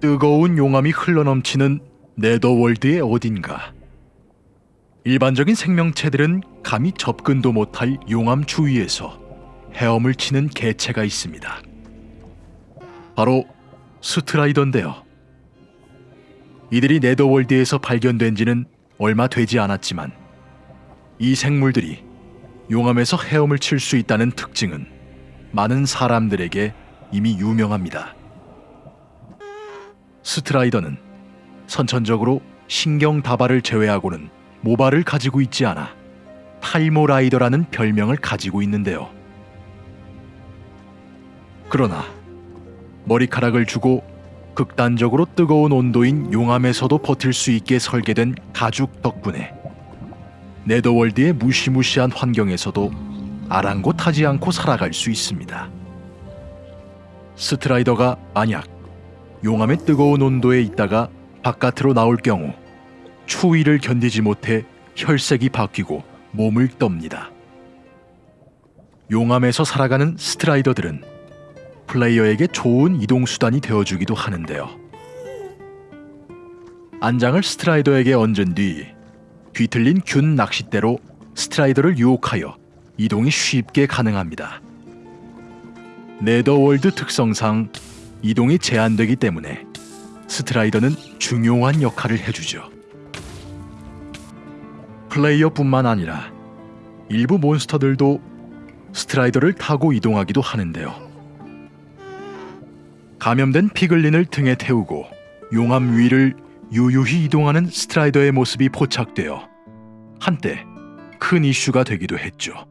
뜨거운 용암이 흘러넘치는 네더월드의 어딘가. 일반적인 생명체들은 감히 접근도 못할 용암 주위에서 헤엄을 치는 개체가 있습니다. 바로 스트라이더인데요. 이들이 네더월드에서 발견된 지는 얼마 되지 않았지만 이 생물들이 용암에서 헤엄을 칠 수 있다는 특징은 많은 사람들에게 이미 유명합니다. 스트라이더는 선천적으로 신경 다발을 제외하고는 모발을 가지고 있지 않아 탈모라이더라는 별명을 가지고 있는데요. 그러나 머리카락을 주고 극단적으로 뜨거운 온도인 용암에서도 버틸 수 있게 설계된 가죽 덕분에 네더월드의 무시무시한 환경에서도 아랑곳하지 않고 살아갈 수 있습니다. 스트라이더가 만약 용암의 뜨거운 온도에 있다가 바깥으로 나올 경우 추위를 견디지 못해 혈색이 바뀌고 몸을 떱니다. 용암에서 살아가는 스트라이더들은 플레이어에게 좋은 이동 수단이 되어주기도 하는데요. 안장을 스트라이더에게 얹은 뒤 뒤틀린 균 낚싯대로 스트라이더를 유혹하여 이동이 쉽게 가능합니다. 네더월드 특성상 이동이 제한되기 때문에 스트라이더는 중요한 역할을 해주죠. 플레이어뿐만 아니라 일부 몬스터들도 스트라이더를 타고 이동하기도 하는데요. 감염된 피글린을 등에 태우고 용암 위를 유유히 이동하는 스트라이더의 모습이 포착되어 한때 큰 이슈가 되기도 했죠.